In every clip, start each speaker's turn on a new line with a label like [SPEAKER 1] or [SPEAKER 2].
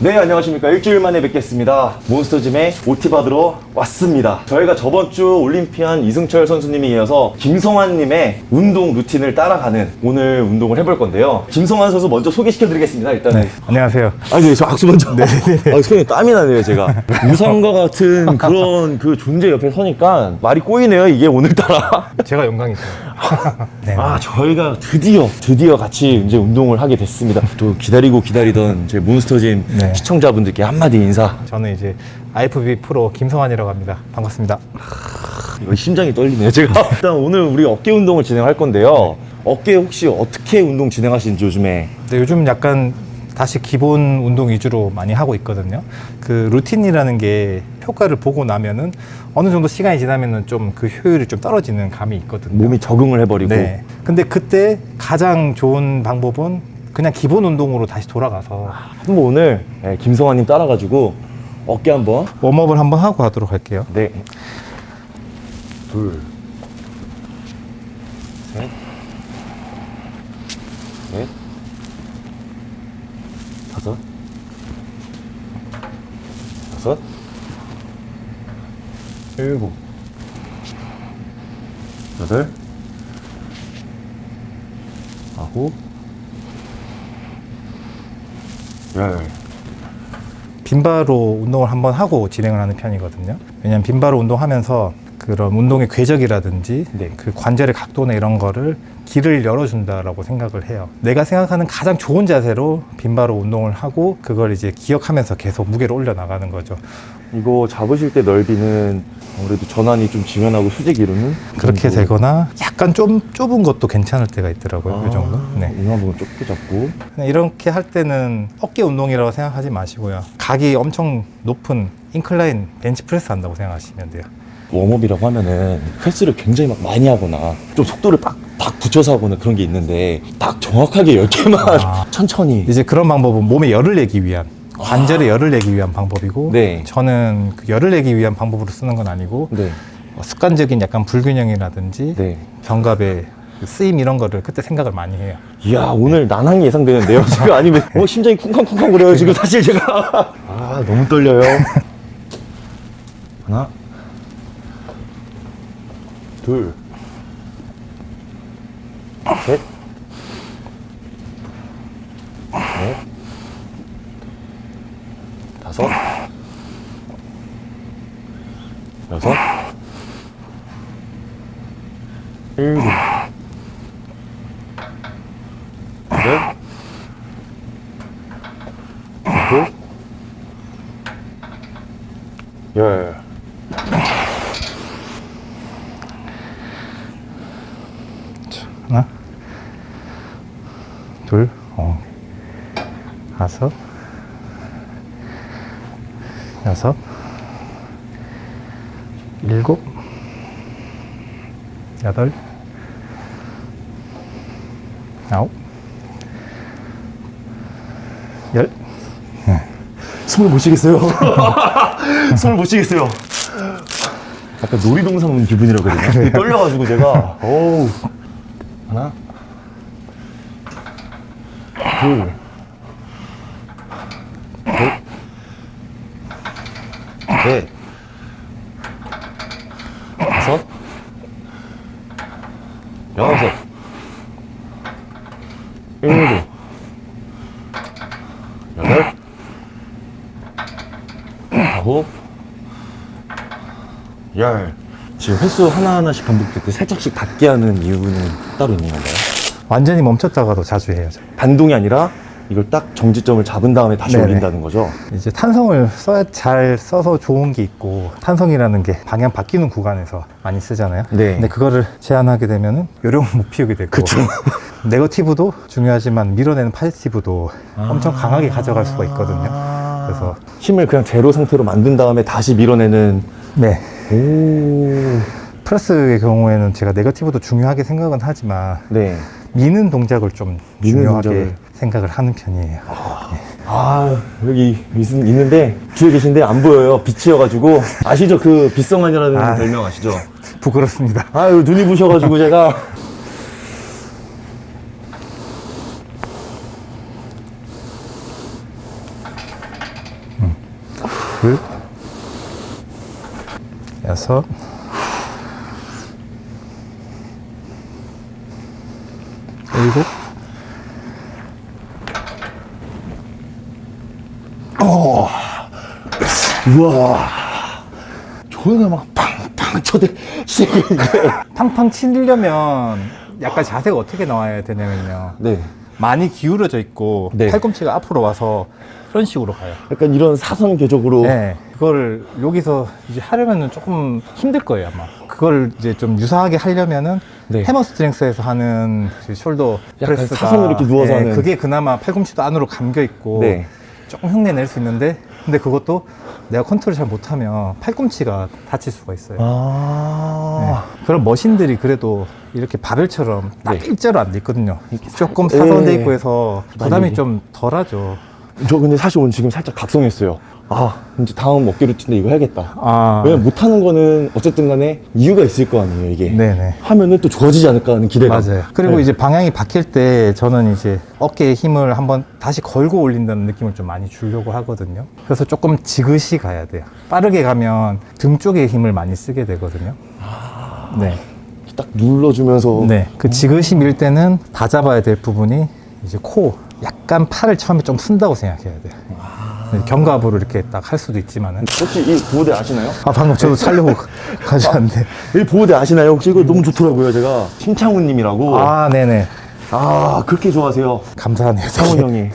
[SPEAKER 1] 네 안녕하십니까. 일주일 만에 뵙겠습니다. 몬스터짐에 OT 받으러 왔습니다. 저희가 저번 주 올림피안 이승철 선수님에 이어서 김성환님의 운동 루틴을 따라가는 오늘 운동을 해볼 건데요. 김성환 선수 먼저 소개시켜 드리겠습니다 일단은.
[SPEAKER 2] 네, 안녕하세요.
[SPEAKER 1] 아니 네, 저 악수 먼저. 네, 아, 손에 땀이 나네요 제가. 우상과 같은 그런 그 존재 옆에 서니까 말이 꼬이네요 이게 오늘따라.
[SPEAKER 2] 제가 영광이죠. 네.
[SPEAKER 1] 아 저희가 드디어 드디어 같이 이제 운동을 하게 됐습니다. 또 기다리고 기다리던 제 몬스터짐
[SPEAKER 2] 네.
[SPEAKER 1] 시청자분들께 한마디 인사
[SPEAKER 2] 저는 이제 IFB 프로 김성환이라고 합니다. 반갑습니다.
[SPEAKER 1] 이거 심장이 떨리네요 제가 일단 오늘 우리 어깨 운동을 진행할 건데요 어깨 혹시 어떻게 운동 진행하시는지 요즘에
[SPEAKER 2] 근데 요즘 약간 다시 기본 운동 위주로 많이 하고 있거든요. 그 루틴이라는 게 효과를 보고 나면은 어느 정도 시간이 지나면은 좀 그 효율이 좀 떨어지는 감이 있거든요.
[SPEAKER 1] 몸이 적응을 해버리고
[SPEAKER 2] 네. 근데 그때 가장 좋은 방법은 그냥 기본 운동으로 다시 돌아가서.
[SPEAKER 1] 한번 오늘 예, 김성환님 따라가지고 어깨 한번.
[SPEAKER 2] 웜업을 한번 하고 하도록 할게요.
[SPEAKER 1] 네. 둘, 셋, 넷, 다섯, 여섯, 일곱, 여덟, 아홉, 열.
[SPEAKER 2] 빈바로 운동을 한번 하고 진행을 하는 편이거든요. 왜냐하면 빈바로 운동하면서 그런 운동의 궤적이라든지
[SPEAKER 1] 네.
[SPEAKER 2] 그 관절의 각도나 이런 거를 길을 열어준다라고 생각을 해요. 내가 생각하는 가장 좋은 자세로 빈바로 운동을 하고 그걸 이제 기억하면서 계속 무게를 올려 나가는 거죠.
[SPEAKER 1] 이거 잡으실 때 넓이는 아무래도 전환이 좀 지면하고 수직 이루는
[SPEAKER 2] 그렇게 되거나 약간 좀 좁은 것도 괜찮을 때가 있더라고요. 그 정도. 네.
[SPEAKER 1] 이만 보면 좁게 잡고
[SPEAKER 2] 이렇게 할 때는 어깨 운동이라고 생각하지 마시고요. 각이 엄청 높은 incline bench press 한다고 생각하시면 돼요.
[SPEAKER 1] warm-up이라고 하면은 횟수를 굉장히 막 많이 하거나 좀 속도를 빡, 딱 붙여서 하거나 그런 게 있는데 딱 정확하게 10개만
[SPEAKER 2] 아.
[SPEAKER 1] 천천히
[SPEAKER 2] 이제 그런 방법은 몸에 열을 내기 위한 관절에 열을 내기 위한 방법이고
[SPEAKER 1] 네.
[SPEAKER 2] 저는 그 열을 내기 위한 방법으로 쓰는 건 아니고
[SPEAKER 1] 네.
[SPEAKER 2] 어, 습관적인 약간 불균형이라든지
[SPEAKER 1] 네.
[SPEAKER 2] 견갑의 그 쓰임 이런 거를 그때 생각을 많이 해요.
[SPEAKER 1] 이야 오늘 난항이 예상되는데요 지금 아니면 어, 심장이 쿵쾅쿵쾅 거려요 지금 사실 제가 아 너무 떨려요 하나 둘. 셋, 넷, 다섯, 여섯, 일곱, 여덟, 아홉, 열.
[SPEAKER 2] 하나, 둘, 어, 다섯, 여섯, 일곱, 여덟, 아홉, 열.
[SPEAKER 1] 숨을 못 쉬겠어요. 숨을 못 쉬겠어요. 약간 놀이동산 온 기분이라거든요. 되게 떨려가지고 제가. 어우. 하나. 둘. 셋. 넷. 다섯. 여섯. 일곱. 여덟. 아홉, 열. 지금 횟수 하나하나씩 반복될 때 살짝씩 닿게 하는 이유는 따로 있는 건가요?
[SPEAKER 2] 완전히 멈췄다가도 자주 해요. 저.
[SPEAKER 1] 반동이 아니라 이걸 딱 정지점을 잡은 다음에 다시
[SPEAKER 2] 네네.
[SPEAKER 1] 올린다는 거죠?
[SPEAKER 2] 이제 탄성을 써야 잘 써서 좋은 게 있고 탄성이라는 게 방향 바뀌는 구간에서 많이 쓰잖아요.
[SPEAKER 1] 네.
[SPEAKER 2] 근데 그거를 제한하게 되면은 요령을 못 피우게 되고
[SPEAKER 1] 그쵸.
[SPEAKER 2] 네거티브도 중요하지만 밀어내는 파지티브도 엄청 강하게 가져갈 수가 있거든요. 그래서
[SPEAKER 1] 힘을 그냥 제로 상태로 만든 다음에 다시 밀어내는
[SPEAKER 2] 네.
[SPEAKER 1] 오.
[SPEAKER 2] 프레스의 경우에는 제가 네거티브도 중요하게 생각은 하지만
[SPEAKER 1] 네.
[SPEAKER 2] 미는 동작을 좀
[SPEAKER 1] 미는
[SPEAKER 2] 중요하게
[SPEAKER 1] 동작을.
[SPEAKER 2] 생각을 하는 편이에요.
[SPEAKER 1] 아 여기 있, 있는데 뒤에 계신데 안 보여요 빛이어가지고 아시죠 그 빛성환이라는
[SPEAKER 2] 아.
[SPEAKER 1] 별명 아시죠
[SPEAKER 2] 부끄럽습니다.
[SPEAKER 1] 아유 눈이 부셔가지고 제가
[SPEAKER 2] 둘, 여섯,
[SPEAKER 1] 우와. 저희가 막 팡팡 쳐대.
[SPEAKER 2] 팡팡 치려면 약간 자세가 어떻게 나와야 되냐면요.
[SPEAKER 1] 네.
[SPEAKER 2] 많이 기울어져 있고
[SPEAKER 1] 네.
[SPEAKER 2] 팔꿈치가 앞으로 와서 이런 식으로 가요.
[SPEAKER 1] 약간 이런 사선 궤적으로.
[SPEAKER 2] 네, 그걸 여기서 이제 하려면은 조금 힘들 거예요 아마. 그걸 이제 좀 유사하게 하려면은
[SPEAKER 1] 네.
[SPEAKER 2] Hammer Strength에서 하는 그 shoulder press가
[SPEAKER 1] 사선으로 이렇게 누워서
[SPEAKER 2] 네,
[SPEAKER 1] 하는.
[SPEAKER 2] 그게 그나마 팔꿈치도 안으로 감겨 있고
[SPEAKER 1] 네.
[SPEAKER 2] 조금 흉내 낼 수 있는데 근데 그것도 내가 컨트롤 잘 못하면 팔꿈치가 다칠 수가 있어요.
[SPEAKER 1] 아.
[SPEAKER 2] 네. 그런 머신들이 그래도 이렇게 바벨처럼 딱
[SPEAKER 1] 네.
[SPEAKER 2] 일자로 안 돼 있거든요. 조금
[SPEAKER 1] 네.
[SPEAKER 2] 사선돼 있고 해서 부담이 좀 덜하죠.
[SPEAKER 1] 저 근데 사실 오늘 지금 살짝 각성했어요. 아, 이제 다음 어깨 루틴데 이거 해야겠다.
[SPEAKER 2] 아,
[SPEAKER 1] 왜냐면 못하는 거는 어쨌든 간에 이유가 있을 거 아니에요, 이게.
[SPEAKER 2] 네네.
[SPEAKER 1] 하면은 또 좋아지지 않을까 하는 기대가.
[SPEAKER 2] 맞아요. 그리고
[SPEAKER 1] 네.
[SPEAKER 2] 이제 방향이 바뀔 때 저는 이제 어깨에 힘을 한번 다시 걸고 올린다는 느낌을 좀 많이 주려고 하거든요. 그래서 조금 지그시 가야 돼요. 빠르게 가면 등 쪽에 힘을 많이 쓰게 되거든요. 네.
[SPEAKER 1] 딱 눌러주면서.
[SPEAKER 2] 네. 그 지그시 밀 때는 다 잡아야 될 부분이 이제 코, 약간 팔을 처음에 좀 쓴다고 생각해야 돼요. 네, 견갑으로 이렇게 딱 할 수도 있지만은.
[SPEAKER 1] 혹시 이 보호대 아시나요?
[SPEAKER 2] 아, 방금 저도 차려고 가져왔는데.
[SPEAKER 1] 이 보호대 아시나요? 혹시 이거 너무 좋더라고요, 제가. 심창훈 님이라고. 아,
[SPEAKER 2] 아, 네네.
[SPEAKER 1] 그렇게 좋아하세요.
[SPEAKER 2] 감사하네요.
[SPEAKER 1] 창훈 형이.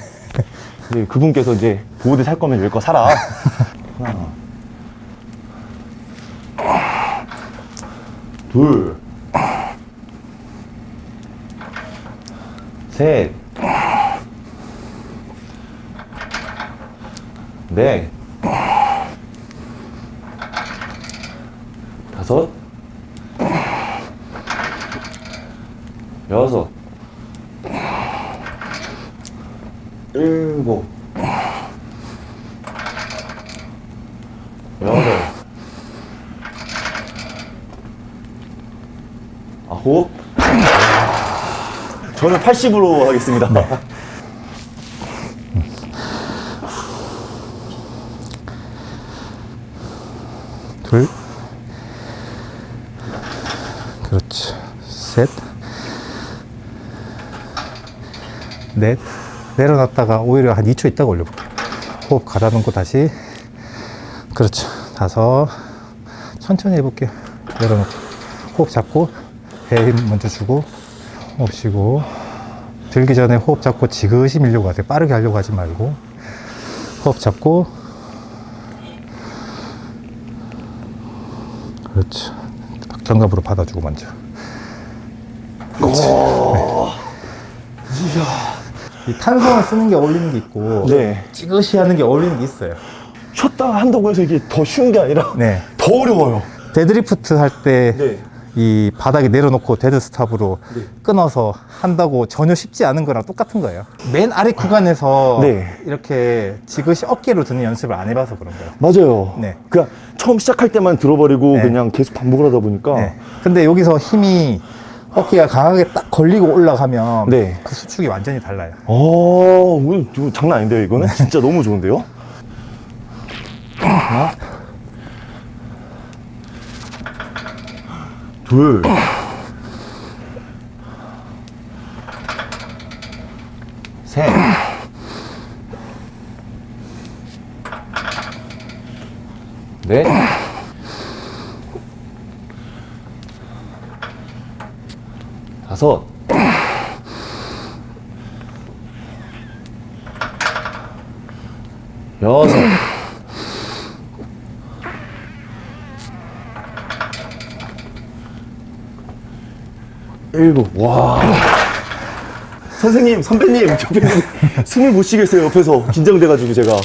[SPEAKER 1] 네, 그분께서 이제 보호대 살 거면 여기 거 사라. 하나. 둘. 셋. 넷. 다섯. 여섯. 일곱. 아홉. 저는 80으로 하겠습니다.
[SPEAKER 2] 둘. 그렇지. 셋. 넷. 내려놨다가 오히려 한 2초 있다가 올려볼게요. 호흡 가다듬고 다시. 그렇죠. 다섯. 천천히 해볼게요. 내려놓고. 호흡 잡고, 배에 힘 먼저 주고, 호흡 쉬고. 들기 전에 호흡 잡고 지그시 밀려고 하세요. 빠르게 하려고 하지 말고. 호흡 잡고, 그렇지. 견갑으로 받아주고 먼저. 그렇지. 네. 이 탄성을 쓰는 게 어울리는 게 있고,
[SPEAKER 1] 네.
[SPEAKER 2] 지그시 하는 게 어울리는 게 있어요.
[SPEAKER 1] 쉬었다 한다고 해서 이게 더 쉬운 게 아니라
[SPEAKER 2] 네.
[SPEAKER 1] 더 어려워요.
[SPEAKER 2] 데드리프트 할 때,
[SPEAKER 1] 네.
[SPEAKER 2] 이 바닥에 내려놓고 dead stop으로
[SPEAKER 1] 네.
[SPEAKER 2] 끊어서 한다고 전혀 쉽지 않은 거랑 똑같은 거예요. 맨 아래 구간에서
[SPEAKER 1] 네.
[SPEAKER 2] 이렇게 지그시 어깨로 드는 연습을 안 해봐서 그런 거예요.
[SPEAKER 1] 맞아요.
[SPEAKER 2] 네.
[SPEAKER 1] 그냥 처음 시작할 때만 들어버리고
[SPEAKER 2] 네.
[SPEAKER 1] 그냥 계속 반복을 하다 보니까
[SPEAKER 2] 네. 근데 여기서 힘이 어깨가 강하게 딱 걸리고 올라가면
[SPEAKER 1] 네.
[SPEAKER 2] 그 수축이 완전히 달라요.
[SPEAKER 1] 어, 오늘 저 장난 아닌데요, 이거는? 진짜 너무 좋은데요? 하나, 둘, 셋, 넷, 다섯, 여섯, 일곱, 와. 선생님, 선배님, 옆에 숨을 못 쉬겠어요, 옆에서. 긴장돼 가지고 제가.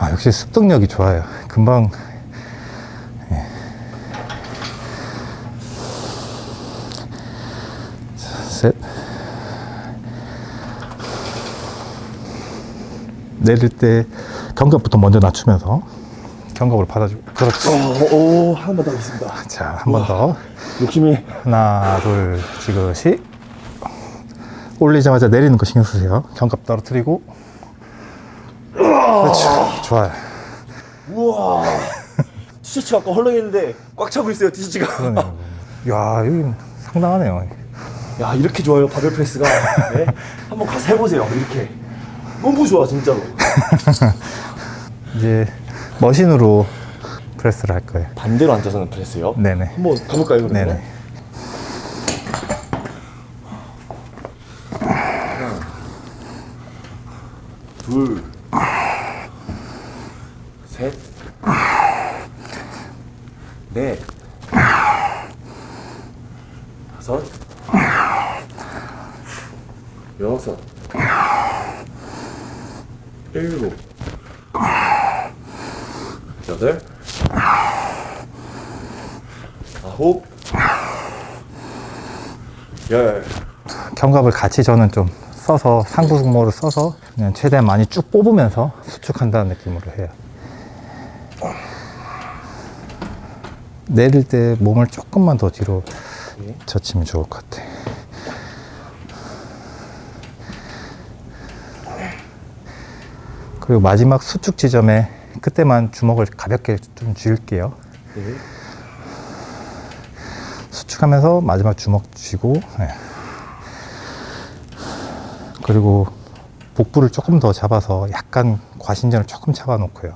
[SPEAKER 2] 아, 역시 습득력이 좋아요. 금방. 예. 자, 셋. 내릴 때 견갑부터 먼저 낮추면서 견갑을 받아주고. 그렇지.
[SPEAKER 1] 어, 오, 한 번더 하겠습니다.
[SPEAKER 2] 자, 한 번 더.
[SPEAKER 1] 욕심이.
[SPEAKER 2] 하나, 둘, 지그시. 올리자마자 내리는 거 신경 쓰세요. 견갑 떨어뜨리고. 그렇죠. 좋아요.
[SPEAKER 1] 우와. 티셔츠 아까 헐렁했는데 꽉 차고 있어요, 티셔츠가.
[SPEAKER 2] 그러네요. 야, 여기 상당하네요.
[SPEAKER 1] 야, 이렇게 좋아요, 바벨 프레스가. 네? 한번 가서 해보세요, 이렇게. 너무 좋아, 진짜로.
[SPEAKER 2] 이제 머신으로 프레스를 할 거예요.
[SPEAKER 1] 반대로 앉아서는 프레스요?
[SPEAKER 2] 네네.
[SPEAKER 1] 한번 가볼까요, 그러면?
[SPEAKER 2] 네네.
[SPEAKER 1] 둘, 셋, 넷, 다섯, 여섯, 일곱, 여덟, 아홉, 열.
[SPEAKER 2] 견갑을 같이 저는 좀 써서 상부 승모를 써서 그냥 최대한 많이 쭉 뽑으면서 수축한다는 느낌으로 해요. 내릴 때 몸을 조금만 더 뒤로
[SPEAKER 1] 네.
[SPEAKER 2] 젖히면 좋을 것 같아. 그리고 마지막 수축 지점에 그때만 주먹을 가볍게 좀 쥐을게요.
[SPEAKER 1] 네.
[SPEAKER 2] 수축하면서 마지막 주먹 쥐고 네. 그리고 복부를 조금 더 잡아서 약간 과신전을 조금 잡아 놓고요.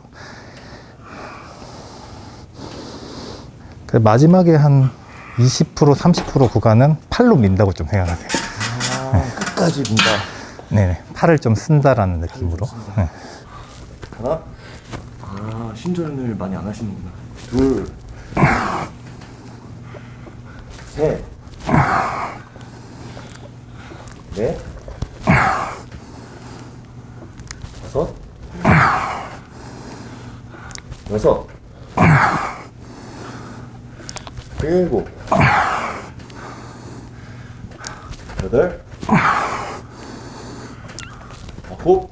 [SPEAKER 2] 그 마지막에 한 20% 30% 구간은 팔로 민다고 좀 생각하세요.
[SPEAKER 1] 아, 끝까지 민다.
[SPEAKER 2] 네네 팔을 좀 쓴다라는 느낌으로. 네.
[SPEAKER 1] 하나. 아, 신전을 많이 안 하시는구나. 둘. 셋. 넷. 다섯. 여섯. 일곱. 여덟. 아홉.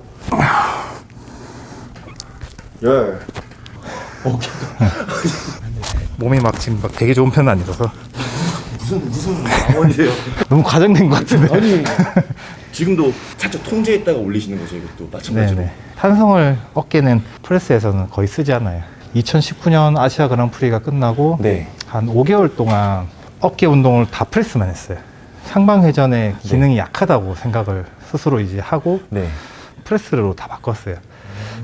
[SPEAKER 1] 열. 오케이.
[SPEAKER 2] 몸이 막 지금 막 되게 좋은 편은 아니라서
[SPEAKER 1] 무슨 무슨 망원이세요?
[SPEAKER 2] 너무 과장된 것 같은데.
[SPEAKER 1] 아니 지금도 살짝 통제했다가 올리시는 거죠 이것도 마찬가지로.
[SPEAKER 2] 네네. 탄성을 어깨는 프레스에서는 거의 쓰지 않아요. 2019년 아시아 그랑프리가 끝나고
[SPEAKER 1] 네.
[SPEAKER 2] 한 5개월 동안 어깨 운동을 다 프레스만 했어요. 상방회전의 기능이 약하다고 생각을 스스로 이제 하고
[SPEAKER 1] 네.
[SPEAKER 2] 프레스로 다 바꿨어요.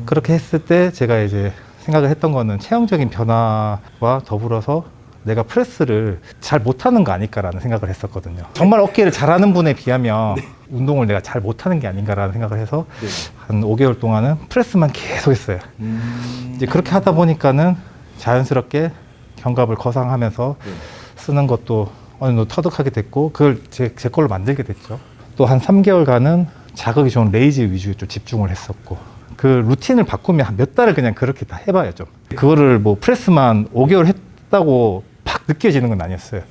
[SPEAKER 2] 그렇게 했을 때 제가 이제 생각을 했던 거는 체형적인 변화와 더불어서 내가 프레스를 잘 못하는 거 아닐까라는 생각을 했었거든요. 정말 어깨를 잘하는 분에 비하면 운동을 내가 잘 못하는 게 아닌가라는 생각을 해서
[SPEAKER 1] 네.
[SPEAKER 2] 한 5개월 동안은 프레스만 계속 했어요.
[SPEAKER 1] 음.
[SPEAKER 2] 이제 그렇게 하다 보니까는 자연스럽게 견갑을 거상하면서
[SPEAKER 1] 네.
[SPEAKER 2] 쓰는 것도 어느 정도 터득하게 됐고 그걸 제, 제 걸로 만들게 됐죠. 또 한 3개월간은 자극이 좋은 raise 위주에 좀 집중을 했었고 그 루틴을 바꾸면 한 몇 달을 그냥 그렇게 다 해봐요 좀. 그거를 뭐 프레스만 5개월 했다고 팍 느껴지는 건 아니었어요.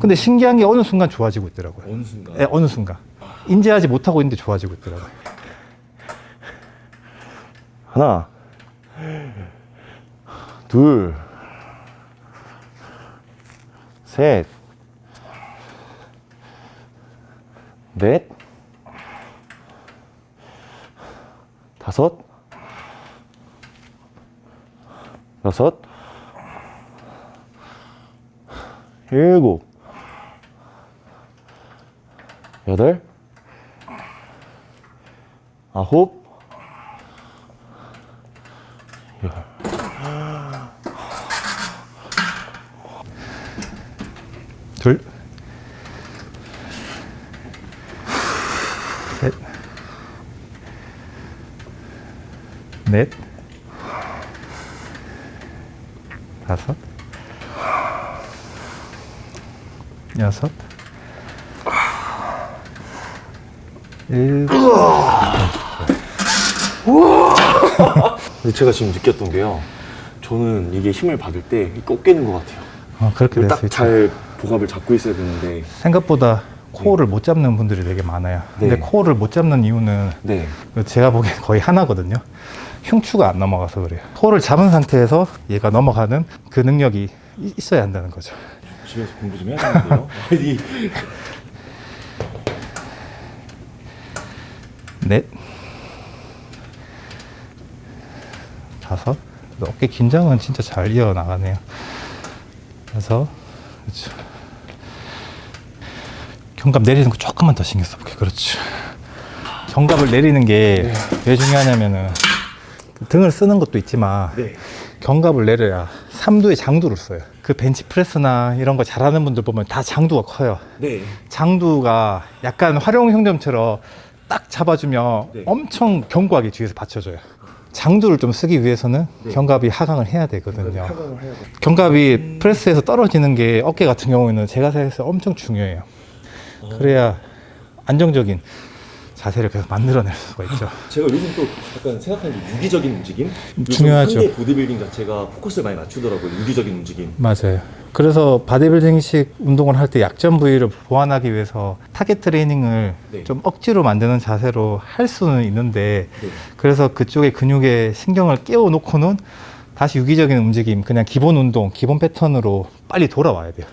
[SPEAKER 2] 근데 신기한 게 어느 순간 좋아지고 있더라고요.
[SPEAKER 1] 어느 순간.
[SPEAKER 2] 예, 어느 순간. 인지하지 못하고 있는데 좋아지고 있더라고요.
[SPEAKER 1] 하나. 둘. 셋. 넷. 다섯. 여섯. 일곱. 여덟. 아홉.
[SPEAKER 2] 둘, 셋, 넷, 다섯, 여섯, 일곱.
[SPEAKER 1] 근데 제가 지금 느꼈던 게요. 저는 이게 힘을 받을 때 꺾이는 것 같아요.
[SPEAKER 2] 어, 그렇게
[SPEAKER 1] 딱. 잘 복압을 잡고 있어야 되는데.
[SPEAKER 2] 생각보다 코어를 못 잡는 분들이 되게 많아요. 근데
[SPEAKER 1] 네.
[SPEAKER 2] 코어를 못 잡는 이유는
[SPEAKER 1] 네.
[SPEAKER 2] 제가 보기엔 거의 하나거든요. 흉추가 안 넘어가서 그래요. 코어를 잡은 상태에서 얘가 넘어가는 그 능력이 이- 있어야 한다는 거죠.
[SPEAKER 1] 집에서 공부 좀 해야겠는데요. 아니.
[SPEAKER 2] 넷, 다섯. 어깨 긴장은 진짜 잘 이어 나가네요. 다섯, 그렇죠. 견갑 내리는 거 조금만 더 신경 써볼게요. 그렇죠. 견갑을 내리는 게왜 중요하냐면은 등을 쓰는 것도 있지만
[SPEAKER 1] 네.
[SPEAKER 2] 견갑을 내려야 삼두의 장두를 써요. 그 벤치 프레스나 이런 거 잘하는 분들 보면 다 장두가 커요.
[SPEAKER 1] 네.
[SPEAKER 2] 장두가 약간 활용 형점처럼 딱 잡아주면
[SPEAKER 1] 네.
[SPEAKER 2] 엄청 견고하게 뒤에서 받쳐줘요. 장두를 좀 쓰기 위해서는
[SPEAKER 1] 네.
[SPEAKER 2] 견갑이 하강을 해야 되거든요.
[SPEAKER 1] 하강을 해야 돼.
[SPEAKER 2] 견갑이 프레스에서 떨어지는 게 어깨 같은 경우에는 제가 생각해서 엄청 중요해요. 그래야 안정적인 자세를 계속 만들어낼 수가 있죠.
[SPEAKER 1] 제가 요즘 또 약간 생각하는 게 유기적인 움직임?
[SPEAKER 2] 중요하죠.
[SPEAKER 1] 보디빌딩 자체가 포커스를 많이 맞추더라고요. 유기적인 움직임.
[SPEAKER 2] 맞아요. 그래서 바디빌딩식 운동을 할 때 약점 부위를 보완하기 위해서 타겟 트레이닝을
[SPEAKER 1] 네.
[SPEAKER 2] 좀 억지로 만드는 자세로 할 수는 있는데
[SPEAKER 1] 네.
[SPEAKER 2] 그래서 그쪽에 근육에 신경을 깨워 놓고는 다시 유기적인 움직임, 그냥 기본 운동, 기본 패턴으로 빨리 돌아와야 돼요.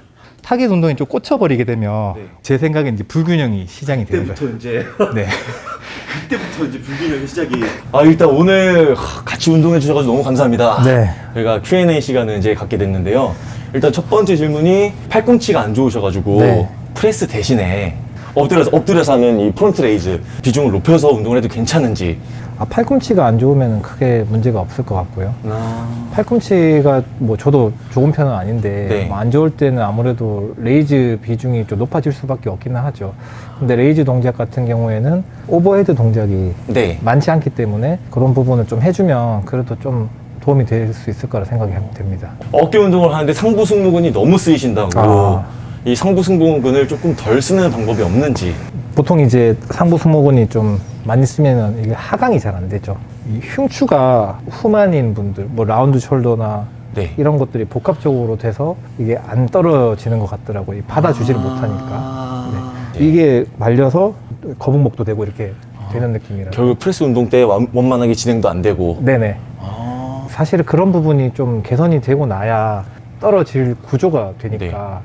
[SPEAKER 2] 타겟 운동이 좀 꽂혀버리게 되면
[SPEAKER 1] 네.
[SPEAKER 2] 제 생각엔 이제 불균형이 시작이 되는 거예요.
[SPEAKER 1] 그때부터 이제
[SPEAKER 2] 네.
[SPEAKER 1] 그때부터 이제 불균형이 시작이. 아 일단 오늘 하, 같이 운동해 주셔가지고 너무 감사합니다.
[SPEAKER 2] 네.
[SPEAKER 1] 저희가 Q&A 시간을 이제 갖게 됐는데요. 일단 첫 번째 질문이 팔꿈치가 안 좋으셔가지고
[SPEAKER 2] 네.
[SPEAKER 1] 프레스 대신에 엎드려서 엎드려서 하는 이 front raise 비중을 높여서 운동을 해도 괜찮은지.
[SPEAKER 2] 아, 팔꿈치가 안 좋으면 크게 문제가 없을 것 같고요.
[SPEAKER 1] 아.
[SPEAKER 2] 팔꿈치가 뭐 저도 좋은 편은 아닌데
[SPEAKER 1] 네.
[SPEAKER 2] 뭐 안 좋을 때는 아무래도 raise 비중이 좀 높아질 수밖에 없기는 하죠. 근데 raise 동작 같은 경우에는 overhead 동작이
[SPEAKER 1] 네.
[SPEAKER 2] 많지 않기 때문에 그런 부분을 좀 해주면 그래도 좀 도움이 될 수 있을 거라 생각이 됩니다.
[SPEAKER 1] 어깨 운동을 하는데 상부 승모근이 너무 쓰이신다고
[SPEAKER 2] 아.
[SPEAKER 1] 이 상부 승모근을 조금 덜 쓰는 방법이 없는지.
[SPEAKER 2] 보통 이제 상부 승모근이 좀 많이 쓰면은 이게 하강이 잘 안 되죠. 이 흉추가 후만인 분들, 뭐 라운드 숄더나
[SPEAKER 1] 네.
[SPEAKER 2] 이런 것들이 복합적으로 돼서 이게 안 떨어지는 것 같더라고요. 이 받아주지를 못하니까.
[SPEAKER 1] 아. 네.
[SPEAKER 2] 이게 말려서 거북목도 되고 이렇게 되는 느낌이라.
[SPEAKER 1] 결국 프레스 운동 때 완- 원만하게 진행도 안 되고.
[SPEAKER 2] 네네.
[SPEAKER 1] 아.
[SPEAKER 2] 사실 그런 부분이 좀 개선이 되고 나야 떨어질 구조가 되니까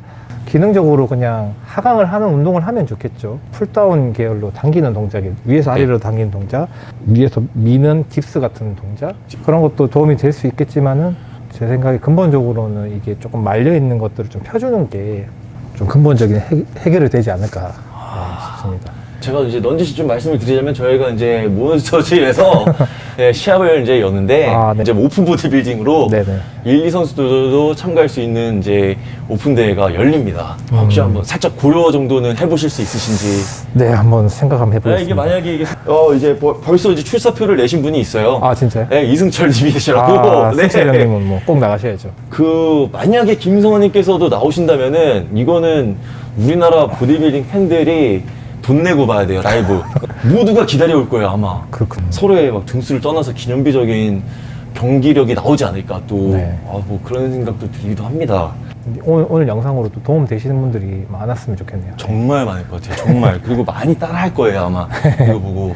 [SPEAKER 2] 기능적으로 그냥 하강을 하는 운동을 하면 좋겠죠. pulldown 계열로 당기는 동작이 위에서 아래로 당기는 동작, 위에서 미는 dips 같은 동작 그런 것도 도움이 될 수 있겠지만은 제 생각에 근본적으로는 이게 조금 말려 있는 것들을 좀 펴주는 게 좀 근본적인 해, 해결이 되지 않을까 네, 싶습니다.
[SPEAKER 1] 제가 이제 넌지시 좀 말씀을 드리자면 저희가 이제 몬스터즈에서 네, 시합을 이제 여는데
[SPEAKER 2] 아, 네.
[SPEAKER 1] 이제 오픈 보디빌딩으로
[SPEAKER 2] 네네.
[SPEAKER 1] 1, 2 선수들도 참가할 수 있는 이제 오픈 대회가 열립니다. 혹시
[SPEAKER 2] 음.
[SPEAKER 1] 한번 살짝 고려 정도는 해보실 수 있으신지.
[SPEAKER 2] 네, 한번 생각 한번
[SPEAKER 1] 네,
[SPEAKER 2] 해보겠습니다.
[SPEAKER 1] 이게 만약에 이게 어 이제 벌- 벌써 이제 출사표를 내신 분이 있어요.
[SPEAKER 2] 아 진짜요?
[SPEAKER 1] 네, 이승철 님이시라고.
[SPEAKER 2] 아, 승철 형님은 뭐 꼭 나가셔야죠.
[SPEAKER 1] 그 만약에 김성원님께서도 나오신다면은 이거는 우리나라 보디빌딩 팬들이 돈 내고 봐야 돼요 라이브. 모두가 기다려올 거예요 아마.
[SPEAKER 2] 그렇군요.
[SPEAKER 1] 서로의 막 등수를 떠나서 기념비적인 경기력이 나오지 않을까 또.
[SPEAKER 2] 네.
[SPEAKER 1] 아, 뭐 그런 생각도 들기도 합니다.
[SPEAKER 2] 오늘, 오늘 영상으로도 도움 되시는 분들이 많았으면 좋겠네요.
[SPEAKER 1] 정말 많을 것 같아요 정말. 그리고 많이 따라 할 거예요 아마. 이거 보고